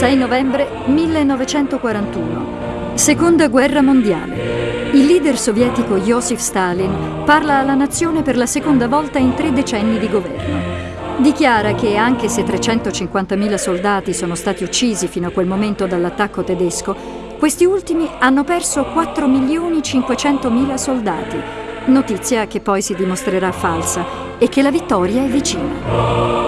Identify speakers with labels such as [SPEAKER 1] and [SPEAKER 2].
[SPEAKER 1] 6 novembre 1941. Seconda guerra mondiale. Il leader sovietico Joseph Stalin parla alla nazione per la seconda volta in tre decenni di governo. Dichiara che anche se 350.000 soldati sono stati uccisi fino a quel momento dall'attacco tedesco, questi ultimi hanno perso 4.500.000 soldati, notizia che poi si dimostrerà falsa e che la vittoria è vicina.